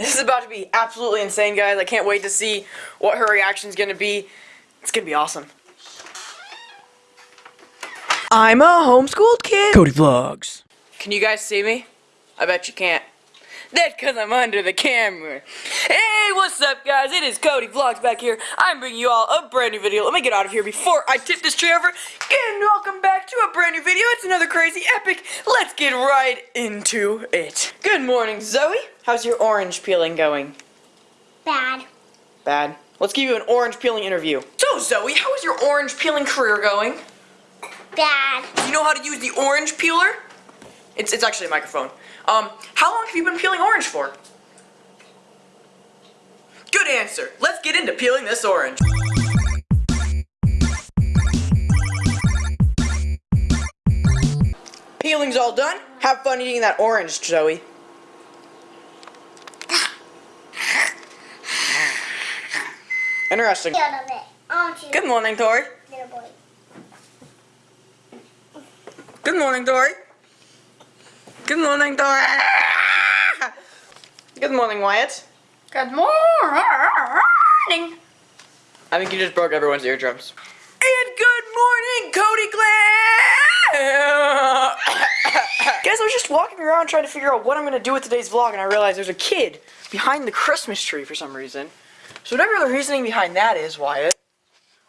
This is about to be absolutely insane, guys. I can't wait to see what her reaction is going to be. It's going to be awesome. I'm a homeschooled kid. Cody Vlogs. Can you guys see me? I bet you can't. That's because I'm under the camera. Hey, what's up, guys? It is Cody Vlogs back here. I'm bringing you all a brand new video. Let me get out of here before I tip this tray over. And welcome back to a brand new video. It's another crazy epic. Let's get right into it. Good morning, Zoe. How's your orange peeling going? Bad. Bad. Let's give you an orange peeling interview. So, Zoe, how is your orange peeling career going? Bad. Do you know how to use the orange peeler? It's, it's actually a microphone. Um, how long have you been peeling orange for? Good answer. Let's get into peeling this orange. Peeling's all done. Have fun eating that orange, Zoe. Interesting. Out of it. Aren't you, Good morning, Tori. Good morning, Tori. Good morning, Tori. Good morning, Wyatt. Good morning. I think you just broke everyone's eardrums. And good morning, Cody Glenn! Guys, I was just walking around trying to figure out what I'm going to do with today's vlog, and I realized there's a kid behind the Christmas tree for some reason. So whatever the reasoning behind that is, Wyatt,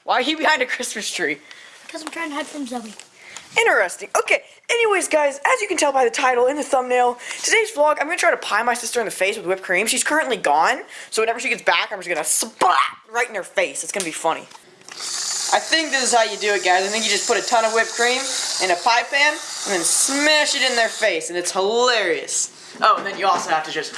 why are you behind a Christmas tree? Because I'm trying to hide from Zoe. Interesting. Okay, anyways, guys, as you can tell by the title in the thumbnail, today's vlog, I'm going to try to pie my sister in the face with whipped cream. She's currently gone, so whenever she gets back, I'm just going to splat right in her face. It's going to be funny. I think this is how you do it, guys. I think you just put a ton of whipped cream in a pie pan and then smash it in their face, and it's hilarious. Oh, and then you also have to just...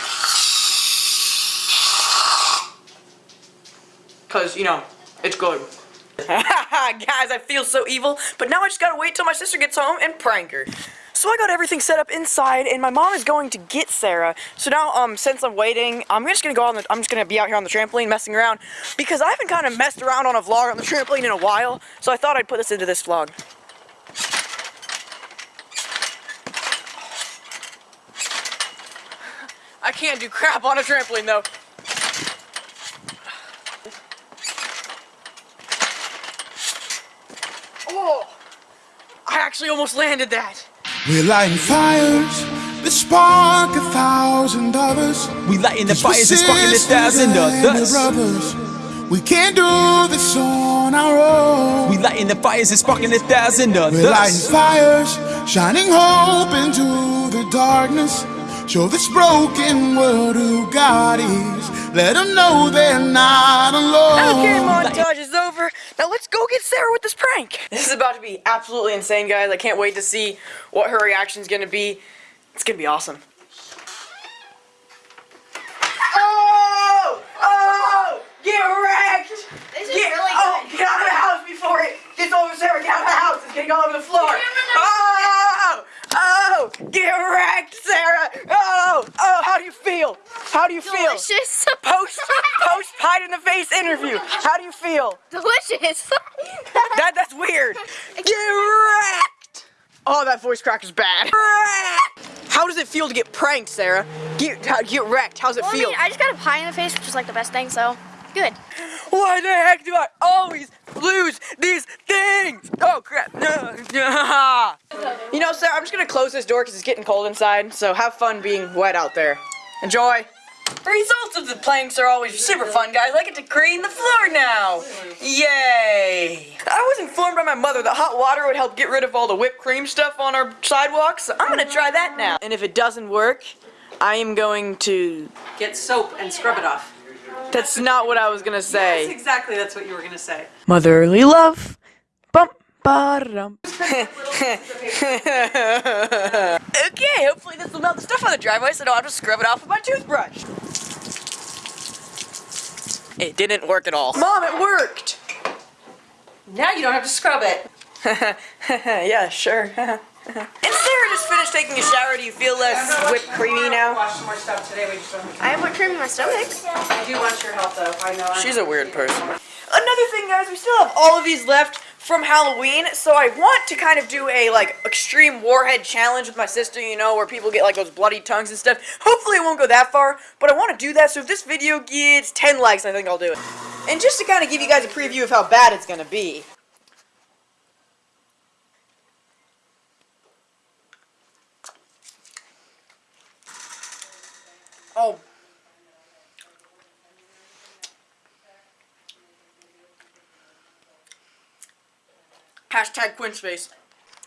Because, you know, it's good. Guys, I feel so evil, but now I just gotta wait till my sister gets home and prank her. So I got everything set up inside, and my mom is going to get Sarah. So now, um, since I'm waiting, I'm just gonna go on the, I'm just gonna be out here on the trampoline messing around, because I haven't kind of messed around on a vlog on the trampoline in a while, so I thought I'd put this into this vlog. I can't do crap on a trampoline, though. Oh! I actually almost landed that. We're lighting fires that spark a thousand others. We lighting the fires and sparking a sisters thousand and others. brothers. We can't do this on our own. We lighting the fires and sparking a thousand others. We're lighting others. fires, shining hope into the darkness. Show this broken world who God is. Let them know they're not alone. Okay, montage is over. Now let's go get Sarah with this prank. This is about to be absolutely insane, guys. I can't wait to see what her reaction is gonna be. It's gonna be awesome. Oh! Oh! Get wrecked! This is Get, really oh, good. get out of the house before it gets over Sarah. Get out of the house. It's getting all over the floor. Oh! Oh! Get wrecked, Sarah! Oh! How do you feel? How do you feel? Delicious. Post post pie in the face interview. How do you feel? Delicious. That that's weird. Get wrecked. Oh, that voice crack is bad. How does it feel to get pranked, Sarah? Get how- get wrecked. How's it well, I feel? mean, I just got a pie in the face, which is like the best thing, so good. Why the heck do I always lose these things? Oh crap. you know, Sarah, I'm just gonna close this door because it's getting cold inside. So have fun being wet out there. Enjoy. The results of the planks are always super fun, guys. I get to clean the floor now. Yay! I was informed by my mother that hot water would help get rid of all the whipped cream stuff on our sidewalks. So I'm gonna try that now. And if it doesn't work, I am going to. Get soap and scrub it off. That's not what I was gonna say. That's exactly that's what you were gonna say. Motherly love. Bum ba-dum. okay, hopefully this will melt the stuff on the driveway so I don't have to scrub it off with my toothbrush. It didn't work at all. Mom, it worked! Now you don't have to scrub it. yeah, sure. and Sarah just finished taking a shower. Do you feel less whipped creamy now? Wash some more stuff today. We just I have more cream in my stomach. I do want your help though. I know. She's a weird person. Another thing, guys, we still have all of these left from Halloween, so I want to kind of do a like extreme warhead challenge with my sister, you know, where people get like those bloody tongues and stuff. Hopefully it won't go that far, but I want to do that, so if this video gets 10 likes, I think I'll do it. And just to kind of give you guys a preview of how bad it's gonna be. Oh. Hashtag Quinceface.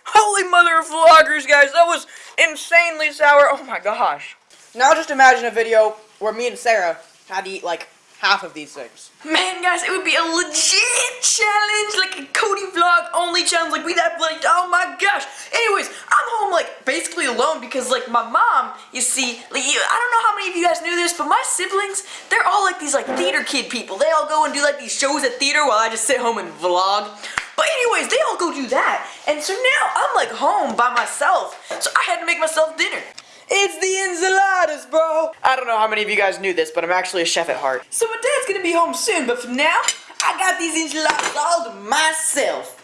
Holy mother of vloggers, guys, that was insanely sour. Oh my gosh. Now just imagine a video where me and Sarah had to eat like half of these things. Man, guys, it would be a legit challenge, like a Cody vlog only challenge, like we that like, oh my gosh. Anyways, I'm home like basically alone because like my mom, you see, like I don't know how many of you guys knew this, but my siblings, they're all like these like theater kid people. They all go and do like these shows at theater while I just sit home and vlog. But anyways, they all go do that. And so now I'm like home by myself. So I had to make myself dinner. It's the enchiladas, bro. I don't know how many of you guys knew this, but I'm actually a chef at heart. So my dad's gonna be home soon, but for now, I got these enchiladas all to myself.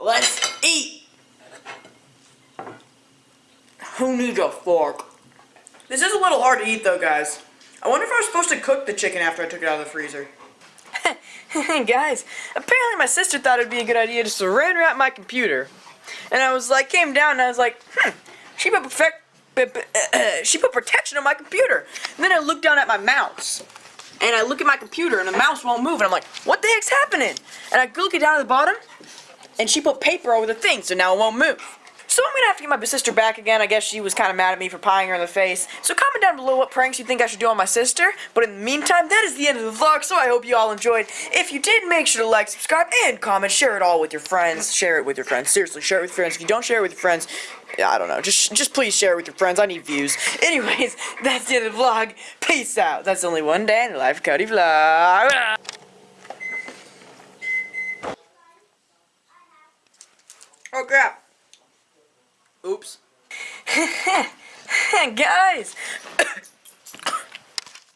Let's eat. Who needs a fork? This is a little hard to eat though, guys. I wonder if I was supposed to cook the chicken after I took it out of the freezer. guys, apparently my sister thought it'd be a good idea to saran wrap my computer. And I was like, came down and I was like, hmm, she put perfect, she put protection on my computer. And then I looked down at my mouse. And I look at my computer and the mouse won't move. And I'm like, what the heck's happening? And I look it down at the bottom and she put paper over the thing so now it won't move. So I'm gonna have to get my sister back again. I guess she was kind of mad at me for pieing her in the face. So comment down below what pranks you think I should do on my sister. But in the meantime, that is the end of the vlog, so I hope you all enjoyed. If you did, make sure to like, subscribe, and comment. Share it all with your friends. Share it with your friends. Seriously, share it with friends. If you don't share it with your friends, yeah, I don't know. Just, just please share it with your friends. I need views. Anyways, that's the end of the vlog. Peace out. That's only one day in the life of Cody Vlog.